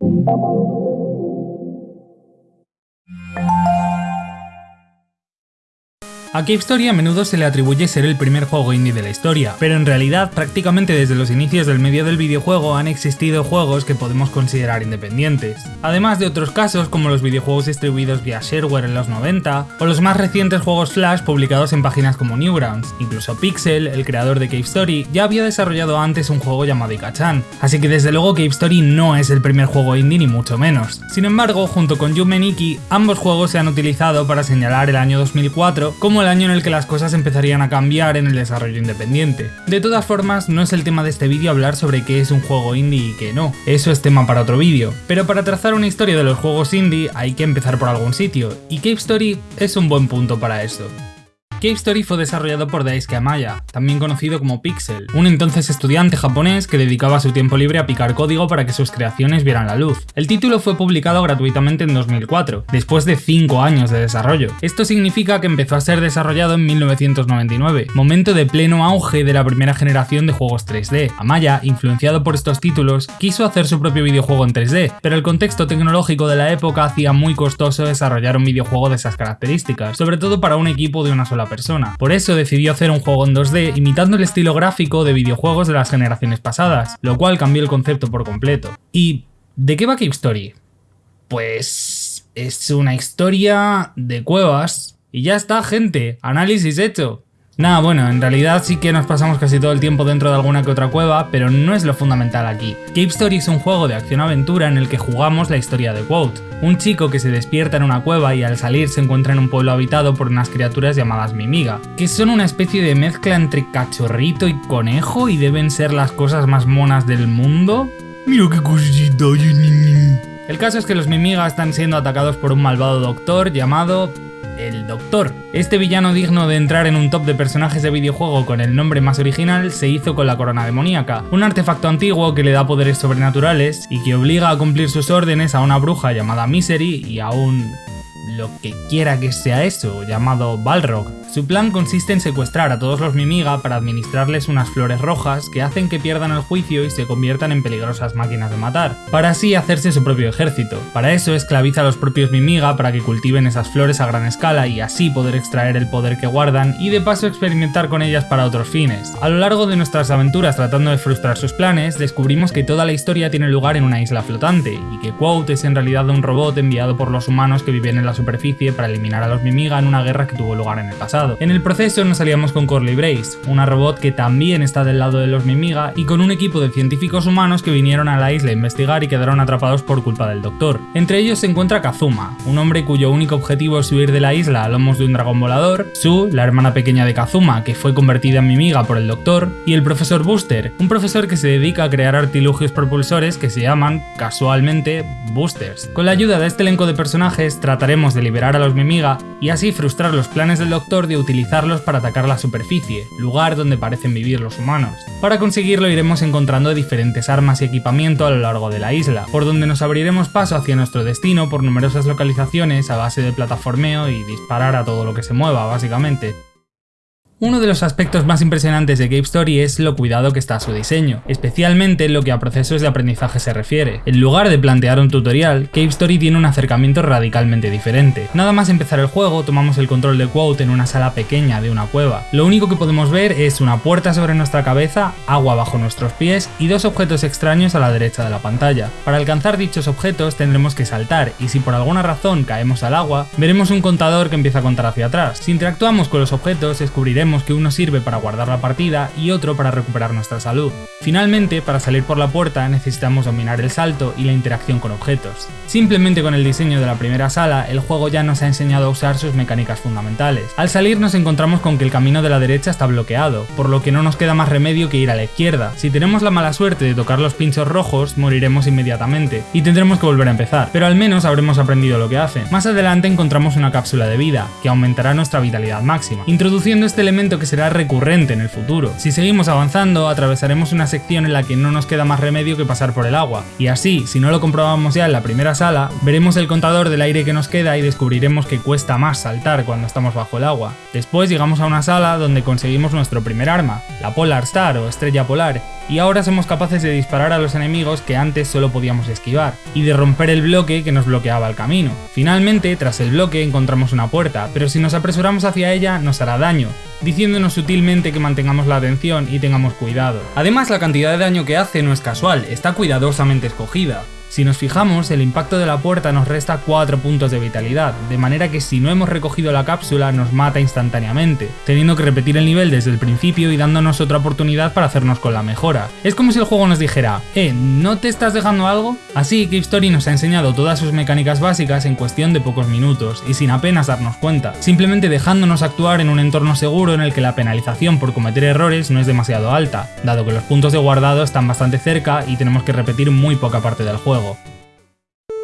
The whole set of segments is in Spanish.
嗯。A Cave Story a menudo se le atribuye ser el primer juego indie de la historia, pero en realidad prácticamente desde los inicios del medio del videojuego han existido juegos que podemos considerar independientes. Además de otros casos como los videojuegos distribuidos vía shareware en los 90, o los más recientes juegos Flash publicados en páginas como Newgrounds. Incluso Pixel, el creador de Cave Story, ya había desarrollado antes un juego llamado Ikachan, así que desde luego Cave Story no es el primer juego indie ni mucho menos. Sin embargo, junto con Yume Nikki, ambos juegos se han utilizado para señalar el año 2004 como el año en el que las cosas empezarían a cambiar en el desarrollo independiente. De todas formas, no es el tema de este vídeo hablar sobre qué es un juego indie y qué no, eso es tema para otro vídeo, pero para trazar una historia de los juegos indie hay que empezar por algún sitio, y Cave Story es un buen punto para eso. Cave Story fue desarrollado por Daisuke Amaya, también conocido como Pixel, un entonces estudiante japonés que dedicaba su tiempo libre a picar código para que sus creaciones vieran la luz. El título fue publicado gratuitamente en 2004, después de 5 años de desarrollo. Esto significa que empezó a ser desarrollado en 1999, momento de pleno auge de la primera generación de juegos 3D. Amaya, influenciado por estos títulos, quiso hacer su propio videojuego en 3D, pero el contexto tecnológico de la época hacía muy costoso desarrollar un videojuego de esas características, sobre todo para un equipo de una sola persona. Por eso decidió hacer un juego en 2D imitando el estilo gráfico de videojuegos de las generaciones pasadas, lo cual cambió el concepto por completo. ¿Y de qué va Cave? Pues es una historia de cuevas y ya está gente, análisis hecho. Nada, bueno, en realidad sí que nos pasamos casi todo el tiempo dentro de alguna que otra cueva, pero no es lo fundamental aquí. Cave Story es un juego de acción-aventura en el que jugamos la historia de Quote, un chico que se despierta en una cueva y al salir se encuentra en un pueblo habitado por unas criaturas llamadas Mimiga, que son una especie de mezcla entre cachorrito y conejo y deben ser las cosas más monas del mundo. Mira qué cosita, El caso es que los Mimiga están siendo atacados por un malvado doctor llamado el Doctor. Este villano digno de entrar en un top de personajes de videojuego con el nombre más original se hizo con la corona demoníaca, un artefacto antiguo que le da poderes sobrenaturales y que obliga a cumplir sus órdenes a una bruja llamada Misery y a un lo que quiera que sea eso, llamado Balrog. Su plan consiste en secuestrar a todos los Mimiga para administrarles unas flores rojas que hacen que pierdan el juicio y se conviertan en peligrosas máquinas de matar, para así hacerse su propio ejército. Para eso esclaviza a los propios Mimiga para que cultiven esas flores a gran escala y así poder extraer el poder que guardan y de paso experimentar con ellas para otros fines. A lo largo de nuestras aventuras tratando de frustrar sus planes, descubrimos que toda la historia tiene lugar en una isla flotante y que Quote es en realidad un robot enviado por los humanos que viven en la superficie para eliminar a los Mimiga en una guerra que tuvo lugar en el pasado. En el proceso nos aliamos con Corley Brace, una robot que también está del lado de los Mimiga y con un equipo de científicos humanos que vinieron a la isla a investigar y quedaron atrapados por culpa del Doctor. Entre ellos se encuentra Kazuma, un hombre cuyo único objetivo es huir de la isla a lomos de un dragón volador, Sue, la hermana pequeña de Kazuma, que fue convertida en Mimiga por el Doctor, y el profesor Booster, un profesor que se dedica a crear artilugios propulsores que se llaman, casualmente, Boosters. Con la ayuda de este elenco de personajes trataremos de liberar a los Mimiga y así frustrar los planes del Doctor de utilizarlos para atacar la superficie, lugar donde parecen vivir los humanos. Para conseguirlo iremos encontrando diferentes armas y equipamiento a lo largo de la isla, por donde nos abriremos paso hacia nuestro destino por numerosas localizaciones a base de plataformeo y disparar a todo lo que se mueva, básicamente. Uno de los aspectos más impresionantes de Cave Story es lo cuidado que está su diseño, especialmente en lo que a procesos de aprendizaje se refiere. En lugar de plantear un tutorial, Cave Story tiene un acercamiento radicalmente diferente. Nada más empezar el juego, tomamos el control de Quote en una sala pequeña de una cueva. Lo único que podemos ver es una puerta sobre nuestra cabeza, agua bajo nuestros pies y dos objetos extraños a la derecha de la pantalla. Para alcanzar dichos objetos tendremos que saltar y si por alguna razón caemos al agua, veremos un contador que empieza a contar hacia atrás. Si interactuamos con los objetos descubriremos que uno sirve para guardar la partida y otro para recuperar nuestra salud. Finalmente, para salir por la puerta necesitamos dominar el salto y la interacción con objetos. Simplemente con el diseño de la primera sala, el juego ya nos ha enseñado a usar sus mecánicas fundamentales. Al salir nos encontramos con que el camino de la derecha está bloqueado, por lo que no nos queda más remedio que ir a la izquierda. Si tenemos la mala suerte de tocar los pinchos rojos, moriremos inmediatamente, y tendremos que volver a empezar, pero al menos habremos aprendido lo que hace. Más adelante encontramos una cápsula de vida, que aumentará nuestra vitalidad máxima. Introduciendo este elemento que será recurrente en el futuro. Si seguimos avanzando, atravesaremos una sección en la que no nos queda más remedio que pasar por el agua, y así, si no lo comprobamos ya en la primera sala, veremos el contador del aire que nos queda y descubriremos que cuesta más saltar cuando estamos bajo el agua. Después llegamos a una sala donde conseguimos nuestro primer arma, la Polar Star o estrella polar, y ahora somos capaces de disparar a los enemigos que antes solo podíamos esquivar, y de romper el bloque que nos bloqueaba el camino. Finalmente, tras el bloque encontramos una puerta, pero si nos apresuramos hacia ella nos hará daño, diciéndonos sutilmente que mantengamos la atención y tengamos cuidado. Además, la cantidad de daño que hace no es casual, está cuidadosamente escogida. Si nos fijamos, el impacto de la puerta nos resta 4 puntos de vitalidad, de manera que si no hemos recogido la cápsula nos mata instantáneamente, teniendo que repetir el nivel desde el principio y dándonos otra oportunidad para hacernos con la mejora. Es como si el juego nos dijera, eh, ¿no te estás dejando algo? Así, Cave Story nos ha enseñado todas sus mecánicas básicas en cuestión de pocos minutos, y sin apenas darnos cuenta, simplemente dejándonos actuar en un entorno seguro en el que la penalización por cometer errores no es demasiado alta, dado que los puntos de guardado están bastante cerca y tenemos que repetir muy poca parte del juego.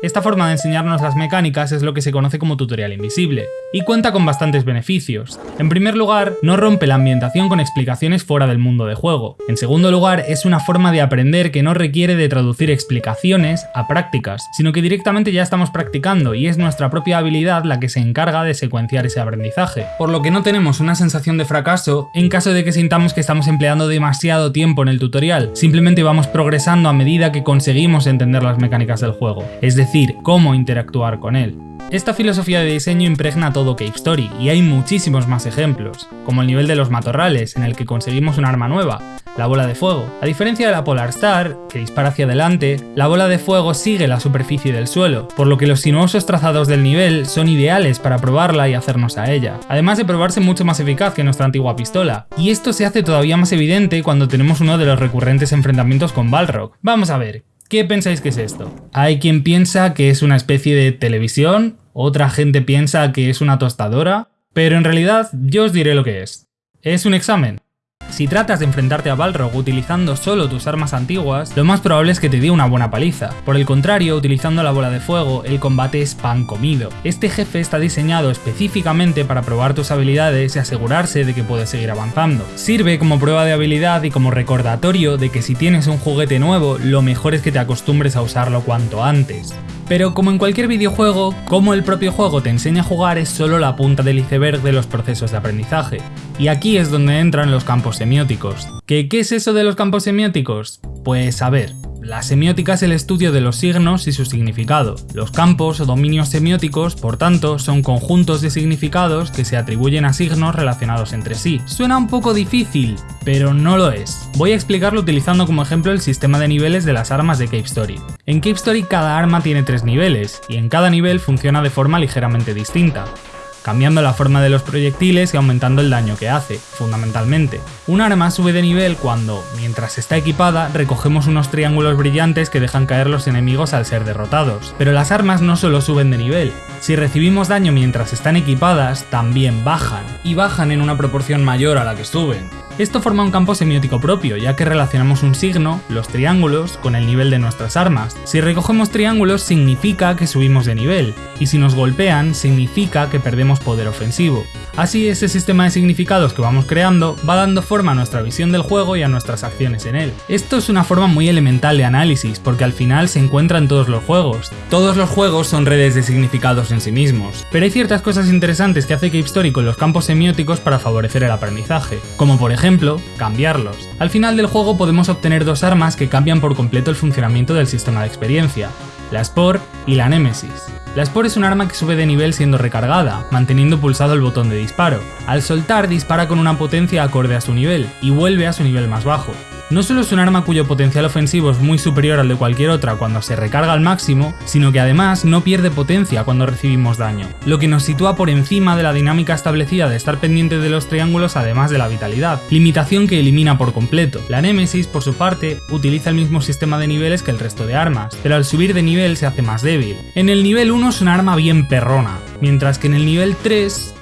Esta forma de enseñarnos las mecánicas es lo que se conoce como tutorial invisible, y cuenta con bastantes beneficios. En primer lugar, no rompe la ambientación con explicaciones fuera del mundo de juego. En segundo lugar, es una forma de aprender que no requiere de traducir explicaciones a prácticas, sino que directamente ya estamos practicando y es nuestra propia habilidad la que se encarga de secuenciar ese aprendizaje, por lo que no tenemos una sensación de fracaso en caso de que sintamos que estamos empleando demasiado tiempo en el tutorial, simplemente vamos progresando a medida que conseguimos entender las mecánicas del juego. Es decir, cómo interactuar con él. Esta filosofía de diseño impregna todo Cave Story, y hay muchísimos más ejemplos, como el nivel de los matorrales, en el que conseguimos un arma nueva, la bola de fuego. A diferencia de la Polar Star, que dispara hacia adelante, la bola de fuego sigue la superficie del suelo, por lo que los sinuosos trazados del nivel son ideales para probarla y hacernos a ella, además de probarse mucho más eficaz que nuestra antigua pistola. Y esto se hace todavía más evidente cuando tenemos uno de los recurrentes enfrentamientos con Balrog. Vamos a ver, ¿Qué pensáis que es esto? Hay quien piensa que es una especie de televisión, otra gente piensa que es una tostadora, pero en realidad yo os diré lo que es. Es un examen. Si tratas de enfrentarte a Balrog utilizando solo tus armas antiguas, lo más probable es que te dé una buena paliza. Por el contrario, utilizando la bola de fuego, el combate es pan comido. Este jefe está diseñado específicamente para probar tus habilidades y asegurarse de que puedes seguir avanzando. Sirve como prueba de habilidad y como recordatorio de que si tienes un juguete nuevo, lo mejor es que te acostumbres a usarlo cuanto antes. Pero como en cualquier videojuego, como el propio juego te enseña a jugar es solo la punta del iceberg de los procesos de aprendizaje. Y aquí es donde entran los campos semióticos. ¿Qué, qué es eso de los campos semióticos? Pues a ver, la semiótica es el estudio de los signos y su significado. Los campos o dominios semióticos, por tanto, son conjuntos de significados que se atribuyen a signos relacionados entre sí. Suena un poco difícil, pero no lo es. Voy a explicarlo utilizando como ejemplo el sistema de niveles de las armas de Cape Story. En Cape Story cada arma tiene tres niveles, y en cada nivel funciona de forma ligeramente distinta cambiando la forma de los proyectiles y aumentando el daño que hace, fundamentalmente. Un arma sube de nivel cuando, mientras está equipada, recogemos unos triángulos brillantes que dejan caer los enemigos al ser derrotados. Pero las armas no solo suben de nivel, si recibimos daño mientras están equipadas, también bajan, y bajan en una proporción mayor a la que suben. Esto forma un campo semiótico propio, ya que relacionamos un signo, los triángulos, con el nivel de nuestras armas. Si recogemos triángulos significa que subimos de nivel, y si nos golpean significa que perdemos poder ofensivo. Así ese sistema de significados que vamos creando va dando forma a nuestra visión del juego y a nuestras acciones en él. Esto es una forma muy elemental de análisis, porque al final se encuentra en todos los juegos. Todos los juegos son redes de significados en sí mismos, pero hay ciertas cosas interesantes que hace Story con los campos semióticos para favorecer el aprendizaje, como por ejemplo ejemplo, cambiarlos. Al final del juego podemos obtener dos armas que cambian por completo el funcionamiento del sistema de experiencia, la Spore y la Nemesis. La Spore es un arma que sube de nivel siendo recargada, manteniendo pulsado el botón de disparo. Al soltar dispara con una potencia acorde a su nivel, y vuelve a su nivel más bajo. No solo es un arma cuyo potencial ofensivo es muy superior al de cualquier otra cuando se recarga al máximo, sino que además no pierde potencia cuando recibimos daño, lo que nos sitúa por encima de la dinámica establecida de estar pendiente de los triángulos además de la vitalidad, limitación que elimina por completo. La Nemesis, por su parte, utiliza el mismo sistema de niveles que el resto de armas, pero al subir de nivel se hace más débil. En el nivel 1 es un arma bien perrona, mientras que en el nivel 3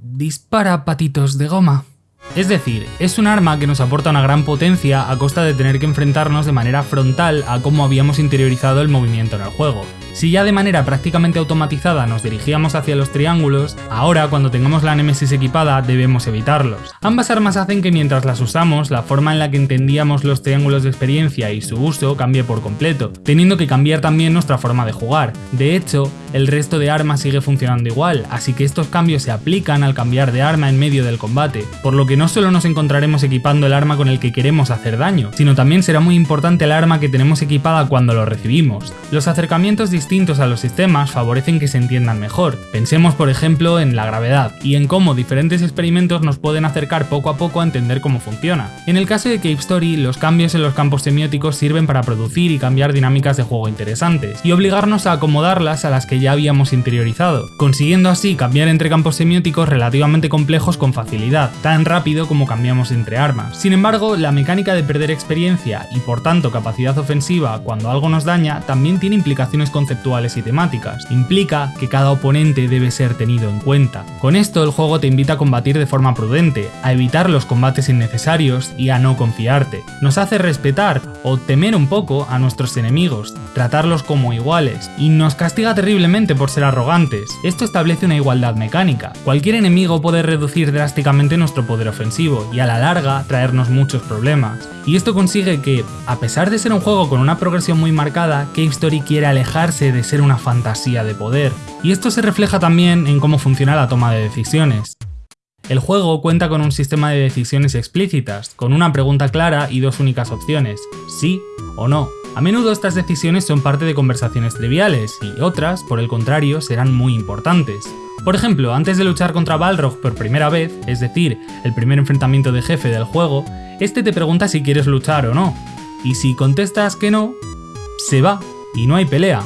dispara patitos de goma. Es decir, es un arma que nos aporta una gran potencia a costa de tener que enfrentarnos de manera frontal a cómo habíamos interiorizado el movimiento en el juego. Si ya de manera prácticamente automatizada nos dirigíamos hacia los triángulos, ahora cuando tengamos la Nemesis equipada debemos evitarlos. Ambas armas hacen que mientras las usamos, la forma en la que entendíamos los triángulos de experiencia y su uso cambie por completo, teniendo que cambiar también nuestra forma de jugar. De hecho, el resto de armas sigue funcionando igual, así que estos cambios se aplican al cambiar de arma en medio del combate, por lo que no solo nos encontraremos equipando el arma con el que queremos hacer daño, sino también será muy importante el arma que tenemos equipada cuando lo recibimos. Los acercamientos distintos a los sistemas favorecen que se entiendan mejor. Pensemos por ejemplo en la gravedad y en cómo diferentes experimentos nos pueden acercar poco a poco a entender cómo funciona. En el caso de Cave Story, los cambios en los campos semióticos sirven para producir y cambiar dinámicas de juego interesantes, y obligarnos a acomodarlas a las que ya habíamos interiorizado, consiguiendo así cambiar entre campos semióticos relativamente complejos con facilidad, tan rápido como cambiamos entre armas. Sin embargo, la mecánica de perder experiencia y por tanto capacidad ofensiva cuando algo nos daña también tiene implicaciones conceptuales y temáticas. Implica que cada oponente debe ser tenido en cuenta. Con esto el juego te invita a combatir de forma prudente, a evitar los combates innecesarios y a no confiarte. Nos hace respetar o temer un poco a nuestros enemigos, tratarlos como iguales, y nos castiga terriblemente por ser arrogantes. Esto establece una igualdad mecánica. Cualquier enemigo puede reducir drásticamente nuestro poder ofensivo y a la larga traernos muchos problemas. Y esto consigue que, a pesar de ser un juego con una progresión muy marcada, Cave Story quiere de ser una fantasía de poder. Y esto se refleja también en cómo funciona la toma de decisiones. El juego cuenta con un sistema de decisiones explícitas, con una pregunta clara y dos únicas opciones, sí o no. A menudo estas decisiones son parte de conversaciones triviales y otras, por el contrario, serán muy importantes. Por ejemplo, antes de luchar contra Balrog por primera vez, es decir, el primer enfrentamiento de jefe del juego, este te pregunta si quieres luchar o no, y si contestas que no, se va y no hay pelea.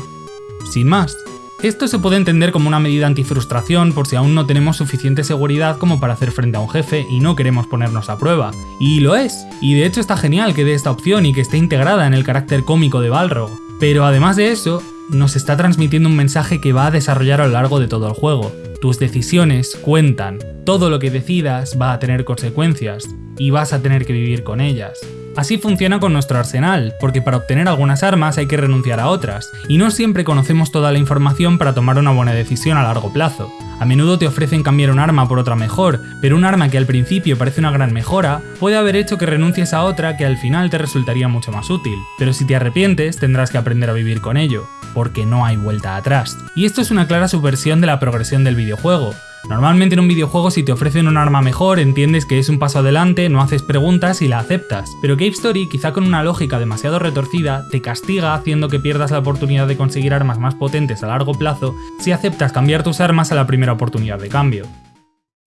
Sin más. Esto se puede entender como una medida antifrustración por si aún no tenemos suficiente seguridad como para hacer frente a un jefe y no queremos ponernos a prueba. Y lo es, y de hecho está genial que dé esta opción y que esté integrada en el carácter cómico de Balrog. Pero además de eso, nos está transmitiendo un mensaje que va a desarrollar a lo largo de todo el juego. Tus decisiones cuentan, todo lo que decidas va a tener consecuencias, y vas a tener que vivir con ellas. Así funciona con nuestro arsenal, porque para obtener algunas armas hay que renunciar a otras, y no siempre conocemos toda la información para tomar una buena decisión a largo plazo. A menudo te ofrecen cambiar un arma por otra mejor, pero un arma que al principio parece una gran mejora, puede haber hecho que renuncies a otra que al final te resultaría mucho más útil. Pero si te arrepientes, tendrás que aprender a vivir con ello, porque no hay vuelta atrás. Y esto es una clara subversión de la progresión del videojuego, Normalmente en un videojuego si te ofrecen un arma mejor entiendes que es un paso adelante, no haces preguntas y la aceptas, pero Cave Story, quizá con una lógica demasiado retorcida, te castiga haciendo que pierdas la oportunidad de conseguir armas más potentes a largo plazo si aceptas cambiar tus armas a la primera oportunidad de cambio.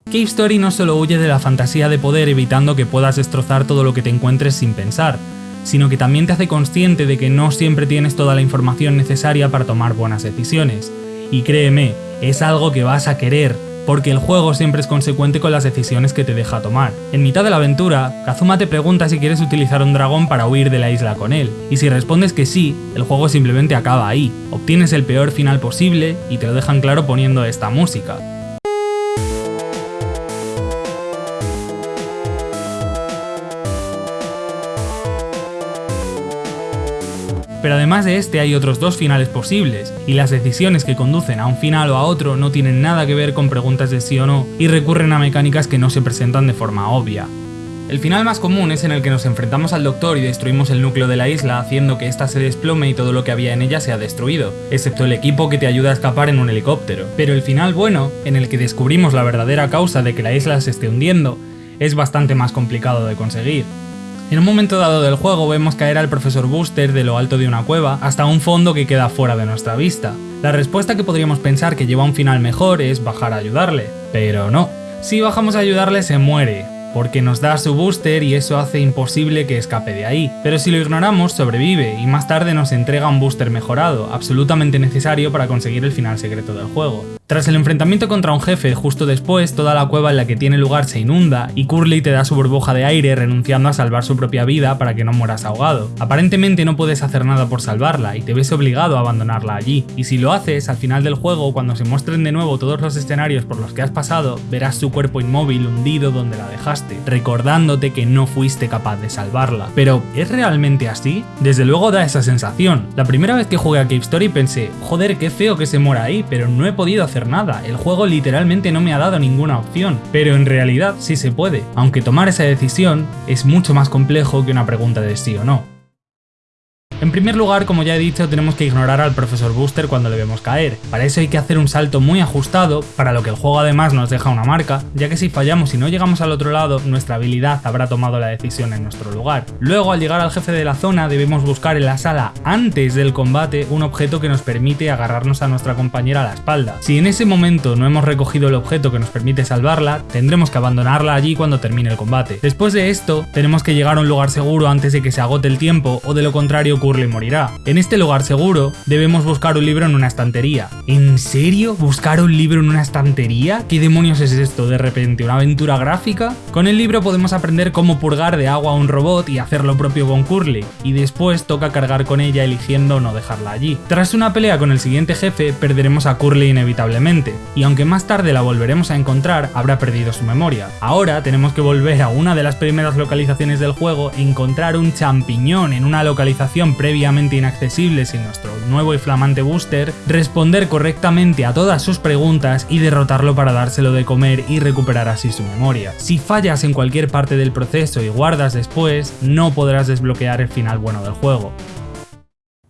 Cave Story no solo huye de la fantasía de poder evitando que puedas destrozar todo lo que te encuentres sin pensar, sino que también te hace consciente de que no siempre tienes toda la información necesaria para tomar buenas decisiones. Y créeme, es algo que vas a querer, porque el juego siempre es consecuente con las decisiones que te deja tomar. En mitad de la aventura, Kazuma te pregunta si quieres utilizar un dragón para huir de la isla con él, y si respondes que sí, el juego simplemente acaba ahí. Obtienes el peor final posible y te lo dejan claro poniendo esta música. Pero además de este hay otros dos finales posibles, y las decisiones que conducen a un final o a otro no tienen nada que ver con preguntas de sí o no, y recurren a mecánicas que no se presentan de forma obvia. El final más común es en el que nos enfrentamos al Doctor y destruimos el núcleo de la isla haciendo que ésta se desplome y todo lo que había en ella sea destruido, excepto el equipo que te ayuda a escapar en un helicóptero. Pero el final bueno, en el que descubrimos la verdadera causa de que la isla se esté hundiendo, es bastante más complicado de conseguir. En un momento dado del juego vemos caer al profesor Booster de lo alto de una cueva hasta un fondo que queda fuera de nuestra vista. La respuesta que podríamos pensar que lleva un final mejor es bajar a ayudarle, pero no. Si bajamos a ayudarle se muere, porque nos da su booster y eso hace imposible que escape de ahí. Pero si lo ignoramos, sobrevive y más tarde nos entrega un booster mejorado, absolutamente necesario para conseguir el final secreto del juego. Tras el enfrentamiento contra un jefe justo después, toda la cueva en la que tiene lugar se inunda y Curly te da su burbuja de aire renunciando a salvar su propia vida para que no mueras ahogado. Aparentemente no puedes hacer nada por salvarla y te ves obligado a abandonarla allí, y si lo haces, al final del juego, cuando se muestren de nuevo todos los escenarios por los que has pasado, verás su cuerpo inmóvil hundido donde la dejaste recordándote que no fuiste capaz de salvarla. Pero, ¿es realmente así? Desde luego da esa sensación. La primera vez que jugué a Cave Story pensé, joder, qué feo que se muera ahí, pero no he podido hacer nada, el juego literalmente no me ha dado ninguna opción. Pero en realidad sí se puede, aunque tomar esa decisión es mucho más complejo que una pregunta de sí o no. En primer lugar, como ya he dicho, tenemos que ignorar al profesor Booster cuando le vemos caer. Para eso hay que hacer un salto muy ajustado, para lo que el juego además nos deja una marca, ya que si fallamos y no llegamos al otro lado, nuestra habilidad habrá tomado la decisión en nuestro lugar. Luego, al llegar al jefe de la zona, debemos buscar en la sala antes del combate un objeto que nos permite agarrarnos a nuestra compañera a la espalda. Si en ese momento no hemos recogido el objeto que nos permite salvarla, tendremos que abandonarla allí cuando termine el combate. Después de esto, tenemos que llegar a un lugar seguro antes de que se agote el tiempo o de lo contrario ocurre y morirá. En este lugar seguro, debemos buscar un libro en una estantería. ¿En serio? ¿Buscar un libro en una estantería? ¿Qué demonios es esto de repente? ¿Una aventura gráfica? Con el libro podemos aprender cómo purgar de agua a un robot y hacer lo propio con Curly, y después toca cargar con ella eligiendo no dejarla allí. Tras una pelea con el siguiente jefe, perderemos a Curly inevitablemente, y aunque más tarde la volveremos a encontrar, habrá perdido su memoria. Ahora tenemos que volver a una de las primeras localizaciones del juego, encontrar un champiñón en una localización previamente inaccesible sin nuestro nuevo y flamante booster, responder correctamente a todas sus preguntas y derrotarlo para dárselo de comer y recuperar así su memoria. Si fallas en cualquier parte del proceso y guardas después, no podrás desbloquear el final bueno del juego.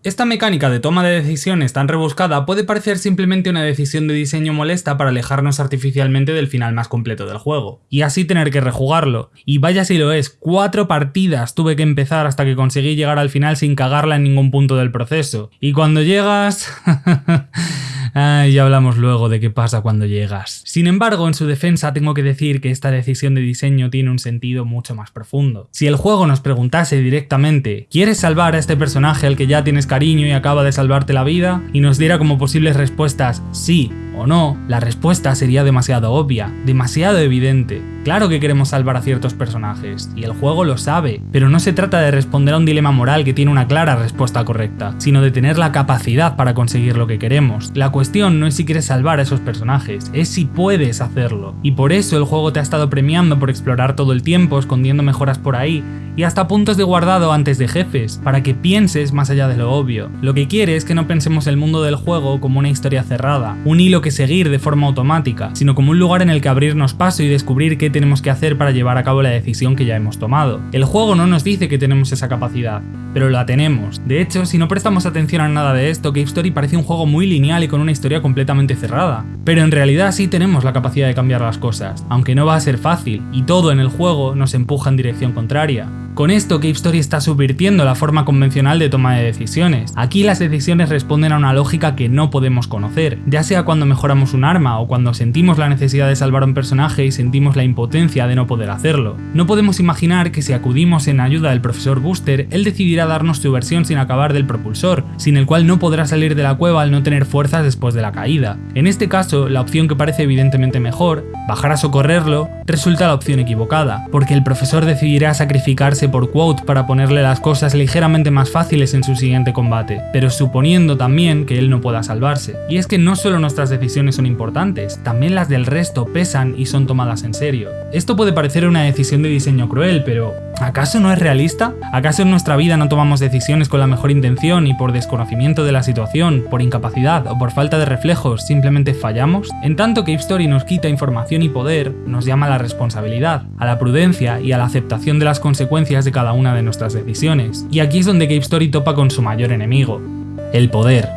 Esta mecánica de toma de decisiones tan rebuscada puede parecer simplemente una decisión de diseño molesta para alejarnos artificialmente del final más completo del juego, y así tener que rejugarlo. Y vaya si lo es, cuatro partidas tuve que empezar hasta que conseguí llegar al final sin cagarla en ningún punto del proceso. Y cuando llegas... Ay, ya hablamos luego de qué pasa cuando llegas. Sin embargo, en su defensa tengo que decir que esta decisión de diseño tiene un sentido mucho más profundo. Si el juego nos preguntase directamente, ¿quieres salvar a este personaje al que ya tienes cariño y acaba de salvarte la vida? Y nos diera como posibles respuestas sí o no, la respuesta sería demasiado obvia, demasiado evidente. Claro que queremos salvar a ciertos personajes, y el juego lo sabe, pero no se trata de responder a un dilema moral que tiene una clara respuesta correcta, sino de tener la capacidad para conseguir lo que queremos. La cuestión no es si quieres salvar a esos personajes, es si puedes hacerlo. Y por eso el juego te ha estado premiando por explorar todo el tiempo, escondiendo mejoras por ahí, y hasta puntos de guardado antes de jefes, para que pienses más allá de lo obvio. Lo que quiere es que no pensemos el mundo del juego como una historia cerrada, un hilo que seguir de forma automática, sino como un lugar en el que abrirnos paso y descubrir qué tenemos que hacer para llevar a cabo la decisión que ya hemos tomado. El juego no nos dice que tenemos esa capacidad, pero la tenemos. De hecho, si no prestamos atención a nada de esto, Cave Story parece un juego muy lineal y con una historia completamente cerrada. Pero en realidad sí tenemos la capacidad de cambiar las cosas, aunque no va a ser fácil, y todo en el juego nos empuja en dirección contraria. Con esto, Cave Story está subvirtiendo la forma convencional de toma de decisiones. Aquí las decisiones responden a una lógica que no podemos conocer, ya sea cuando mejoramos un arma o cuando sentimos la necesidad de salvar a un personaje y sentimos la impotencia de no poder hacerlo. No podemos imaginar que si acudimos en ayuda del profesor Booster, él decidirá darnos su versión sin acabar del propulsor, sin el cual no podrá salir de la cueva al no tener fuerzas después de la caída. En este caso, la opción que parece evidentemente mejor, bajar a socorrerlo, resulta la opción equivocada, porque el profesor decidirá sacrificarse por Quote para ponerle las cosas ligeramente más fáciles en su siguiente combate, pero suponiendo también que él no pueda salvarse. Y es que no solo nuestras decisiones son importantes, también las del resto pesan y son tomadas en serio. Esto puede parecer una decisión de diseño cruel, pero ¿acaso no es realista? ¿Acaso en nuestra vida no tomamos decisiones con la mejor intención y por desconocimiento de la situación, por incapacidad o por falta de reflejos simplemente fallamos? En tanto que Story nos quita información y poder, nos llama a la responsabilidad, a la prudencia y a la aceptación de las consecuencias de cada una de nuestras decisiones. Y aquí es donde Cave Story topa con su mayor enemigo, el poder.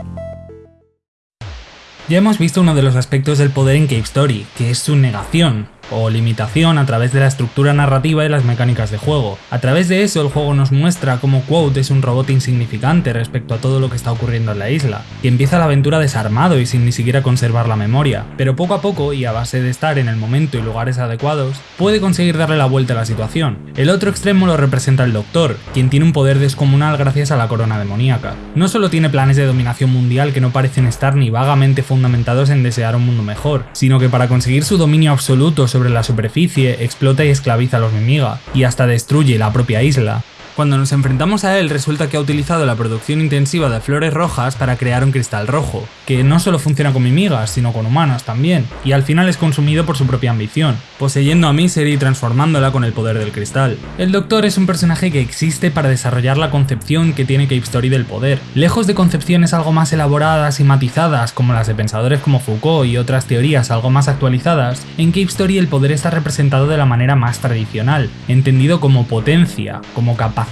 Ya hemos visto uno de los aspectos del poder en Cave Story, que es su negación, o limitación a través de la estructura narrativa y las mecánicas de juego. A través de eso el juego nos muestra cómo Quote es un robot insignificante respecto a todo lo que está ocurriendo en la isla, y empieza la aventura desarmado y sin ni siquiera conservar la memoria, pero poco a poco y a base de estar en el momento y lugares adecuados, puede conseguir darle la vuelta a la situación. El otro extremo lo representa el Doctor, quien tiene un poder descomunal gracias a la corona demoníaca. No solo tiene planes de dominación mundial que no parecen estar ni vagamente fundamentados en desear un mundo mejor, sino que para conseguir su dominio absoluto sobre la superficie, explota y esclaviza a los Mimiga, y hasta destruye la propia isla. Cuando nos enfrentamos a él resulta que ha utilizado la producción intensiva de flores rojas para crear un cristal rojo, que no solo funciona con mimigas, sino con humanos también, y al final es consumido por su propia ambición, poseyendo a Misery y transformándola con el poder del cristal. El Doctor es un personaje que existe para desarrollar la concepción que tiene Cape Story del poder. Lejos de concepciones algo más elaboradas y matizadas como las de pensadores como Foucault y otras teorías algo más actualizadas, en Cape Story el poder está representado de la manera más tradicional, entendido como potencia, como capacidad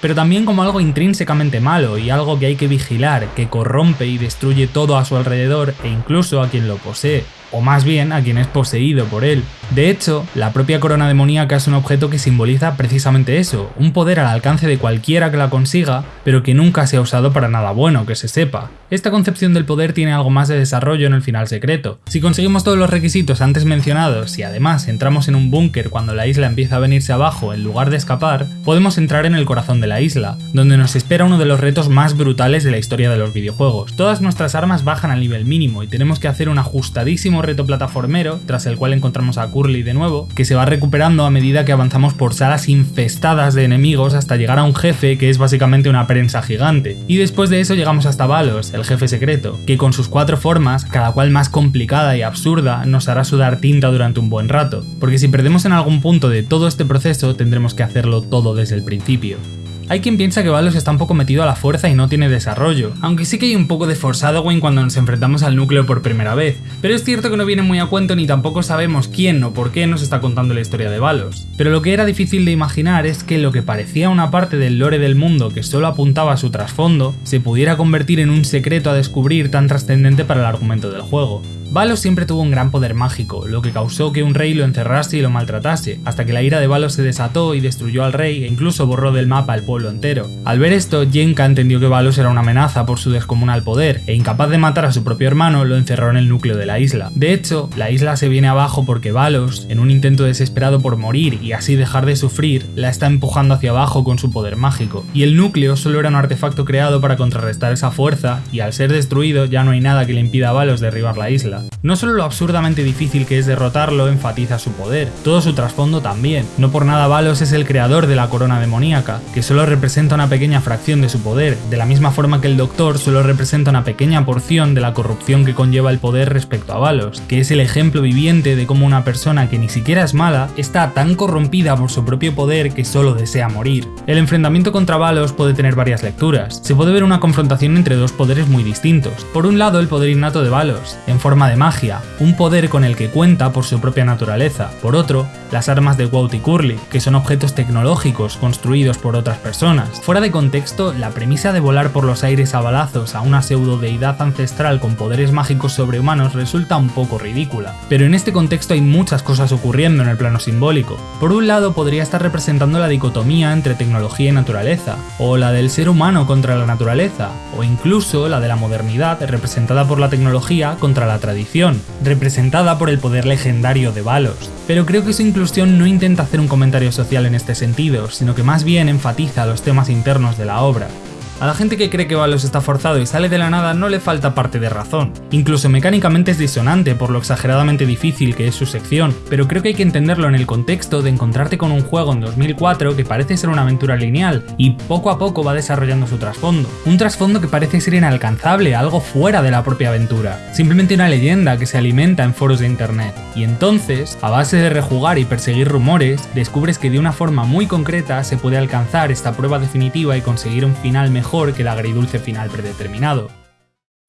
pero también como algo intrínsecamente malo y algo que hay que vigilar, que corrompe y destruye todo a su alrededor e incluso a quien lo posee o más bien a quien es poseído por él. De hecho, la propia corona demoníaca es un objeto que simboliza precisamente eso, un poder al alcance de cualquiera que la consiga, pero que nunca se ha usado para nada bueno, que se sepa. Esta concepción del poder tiene algo más de desarrollo en el final secreto. Si conseguimos todos los requisitos antes mencionados y además entramos en un búnker cuando la isla empieza a venirse abajo en lugar de escapar, podemos entrar en el corazón de la isla, donde nos espera uno de los retos más brutales de la historia de los videojuegos. Todas nuestras armas bajan al nivel mínimo y tenemos que hacer un ajustadísimo reto plataformero, tras el cual encontramos a Curly de nuevo, que se va recuperando a medida que avanzamos por salas infestadas de enemigos hasta llegar a un jefe que es básicamente una prensa gigante. Y después de eso llegamos hasta Valos, el jefe secreto, que con sus cuatro formas, cada cual más complicada y absurda, nos hará sudar tinta durante un buen rato, porque si perdemos en algún punto de todo este proceso tendremos que hacerlo todo desde el principio. Hay quien piensa que Valos está un poco metido a la fuerza y no tiene desarrollo, aunque sí que hay un poco de foreshadowing cuando nos enfrentamos al núcleo por primera vez, pero es cierto que no viene muy a cuento ni tampoco sabemos quién o por qué nos está contando la historia de Valos. Pero lo que era difícil de imaginar es que lo que parecía una parte del lore del mundo que solo apuntaba a su trasfondo, se pudiera convertir en un secreto a descubrir tan trascendente para el argumento del juego. Valos siempre tuvo un gran poder mágico, lo que causó que un rey lo encerrase y lo maltratase, hasta que la ira de Valos se desató y destruyó al rey e incluso borró del mapa al pueblo entero. Al ver esto, Jenka entendió que Valos era una amenaza por su descomunal poder, e incapaz de matar a su propio hermano, lo encerró en el núcleo de la isla. De hecho, la isla se viene abajo porque Valos, en un intento desesperado por morir y así dejar de sufrir, la está empujando hacia abajo con su poder mágico. Y el núcleo solo era un artefacto creado para contrarrestar esa fuerza, y al ser destruido ya no hay nada que le impida a Valos derribar la isla. No solo lo absurdamente difícil que es derrotarlo enfatiza su poder, todo su trasfondo también. No por nada Valos es el creador de la corona demoníaca, que solo representa una pequeña fracción de su poder, de la misma forma que el Doctor solo representa una pequeña porción de la corrupción que conlleva el poder respecto a Valos, que es el ejemplo viviente de cómo una persona que ni siquiera es mala está tan corrompida por su propio poder que solo desea morir. El enfrentamiento contra Valos puede tener varias lecturas. Se puede ver una confrontación entre dos poderes muy distintos. Por un lado el poder innato de Valos, en forma de magia, un poder con el que cuenta por su propia naturaleza. Por otro, las armas de Wout y Curly, que son objetos tecnológicos construidos por otras personas. Fuera de contexto, la premisa de volar por los aires a balazos a una pseudo deidad ancestral con poderes mágicos sobrehumanos resulta un poco ridícula. Pero en este contexto hay muchas cosas ocurriendo en el plano simbólico. Por un lado podría estar representando la dicotomía entre tecnología y naturaleza, o la del ser humano contra la naturaleza, o incluso la de la modernidad representada por la tecnología contra la tradición, representada por el poder legendario de Valos. Pero creo que su inclusión no intenta hacer un comentario social en este sentido, sino que más bien enfatiza los temas internos de la obra. A la gente que cree que Valos está forzado y sale de la nada no le falta parte de razón. Incluso mecánicamente es disonante por lo exageradamente difícil que es su sección, pero creo que hay que entenderlo en el contexto de encontrarte con un juego en 2004 que parece ser una aventura lineal y poco a poco va desarrollando su trasfondo. Un trasfondo que parece ser inalcanzable, algo fuera de la propia aventura. Simplemente una leyenda que se alimenta en foros de internet. Y entonces, a base de rejugar y perseguir rumores, descubres que de una forma muy concreta se puede alcanzar esta prueba definitiva y conseguir un final mejor que el agridulce final predeterminado.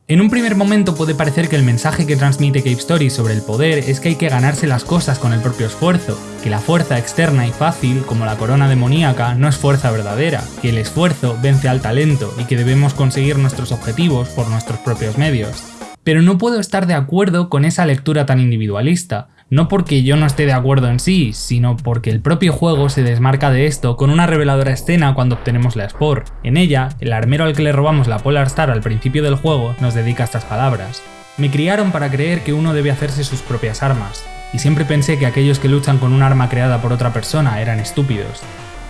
En un primer momento puede parecer que el mensaje que transmite Cape Story sobre el poder es que hay que ganarse las cosas con el propio esfuerzo, que la fuerza externa y fácil, como la corona demoníaca, no es fuerza verdadera, que el esfuerzo vence al talento y que debemos conseguir nuestros objetivos por nuestros propios medios. Pero no puedo estar de acuerdo con esa lectura tan individualista, no porque yo no esté de acuerdo en sí, sino porque el propio juego se desmarca de esto con una reveladora escena cuando obtenemos la Spore. En ella, el armero al que le robamos la Polar Star al principio del juego nos dedica estas palabras. Me criaron para creer que uno debe hacerse sus propias armas, y siempre pensé que aquellos que luchan con un arma creada por otra persona eran estúpidos,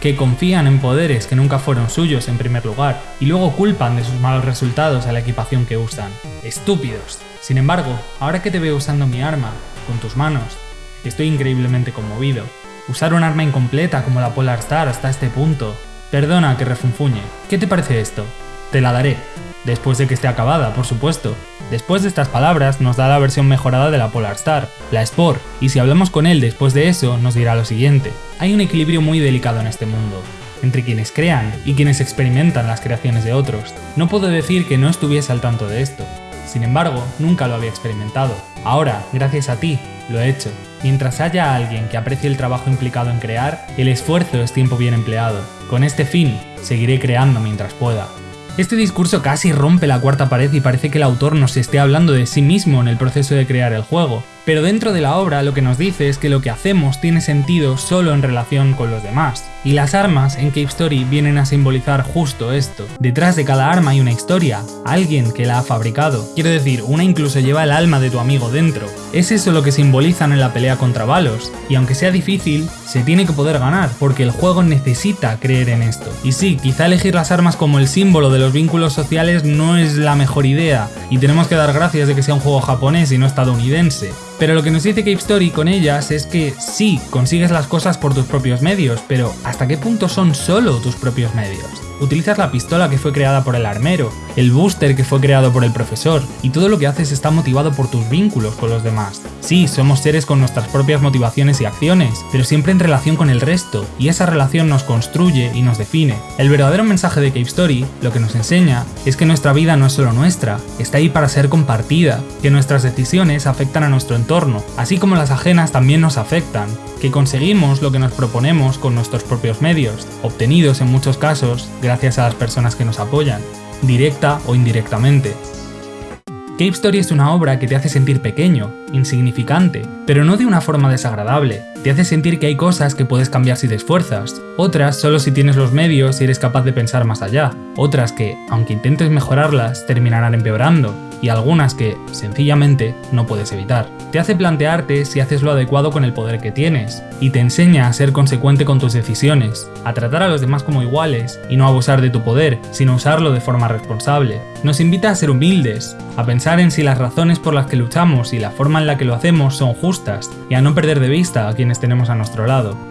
que confían en poderes que nunca fueron suyos en primer lugar, y luego culpan de sus malos resultados a la equipación que usan. Estúpidos. Sin embargo, ahora que te veo usando mi arma, con tus manos. Estoy increíblemente conmovido. Usar un arma incompleta como la Polar Star hasta este punto. Perdona que refunfuñe. ¿Qué te parece esto? Te la daré. Después de que esté acabada, por supuesto. Después de estas palabras nos da la versión mejorada de la Polar Star, la Spore, y si hablamos con él después de eso nos dirá lo siguiente. Hay un equilibrio muy delicado en este mundo, entre quienes crean y quienes experimentan las creaciones de otros. No puedo decir que no estuviese al tanto de esto. Sin embargo, nunca lo había experimentado. Ahora, gracias a ti, lo he hecho. Mientras haya alguien que aprecie el trabajo implicado en crear, el esfuerzo es tiempo bien empleado. Con este fin, seguiré creando mientras pueda. Este discurso casi rompe la cuarta pared y parece que el autor nos esté hablando de sí mismo en el proceso de crear el juego, pero dentro de la obra lo que nos dice es que lo que hacemos tiene sentido solo en relación con los demás. Y las armas en Cave Story vienen a simbolizar justo esto. Detrás de cada arma hay una historia, alguien que la ha fabricado. Quiero decir, una incluso lleva el alma de tu amigo dentro. Es eso lo que simbolizan en la pelea contra Valos, y aunque sea difícil, se tiene que poder ganar, porque el juego necesita creer en esto. Y sí, quizá elegir las armas como el símbolo de los vínculos sociales no es la mejor idea, y tenemos que dar gracias de que sea un juego japonés y no estadounidense. Pero lo que nos dice Cave Story con ellas es que sí, consigues las cosas por tus propios medios, pero ¿hasta qué punto son solo tus propios medios? Utilizas la pistola que fue creada por el armero, el booster que fue creado por el profesor, y todo lo que haces está motivado por tus vínculos con los demás. Sí, somos seres con nuestras propias motivaciones y acciones, pero siempre en relación con el resto, y esa relación nos construye y nos define. El verdadero mensaje de Cave Story, lo que nos enseña, es que nuestra vida no es solo nuestra, está ahí para ser compartida, que nuestras decisiones afectan a nuestro entorno, así como las ajenas también nos afectan, que conseguimos lo que nos proponemos con nuestros propios medios, obtenidos en muchos casos gracias a las personas que nos apoyan, directa o indirectamente. Cave Story es una obra que te hace sentir pequeño, insignificante, pero no de una forma desagradable. Te hace sentir que hay cosas que puedes cambiar si te esfuerzas, otras solo si tienes los medios y eres capaz de pensar más allá, otras que, aunque intentes mejorarlas, terminarán empeorando, y algunas que, sencillamente, no puedes evitar. Te hace plantearte si haces lo adecuado con el poder que tienes, y te enseña a ser consecuente con tus decisiones, a tratar a los demás como iguales y no abusar de tu poder, sino usarlo de forma responsable. Nos invita a ser humildes, a pensar en si las razones por las que luchamos y la forma en la que lo hacemos son justas, y a no perder de vista a quienes tenemos a nuestro lado.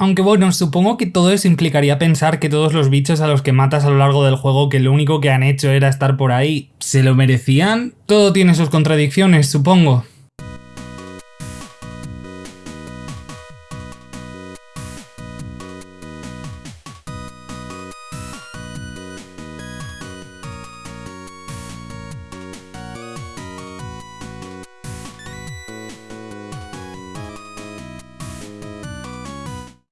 Aunque bueno, supongo que todo eso implicaría pensar que todos los bichos a los que matas a lo largo del juego que lo único que han hecho era estar por ahí, ¿se lo merecían? Todo tiene sus contradicciones, supongo.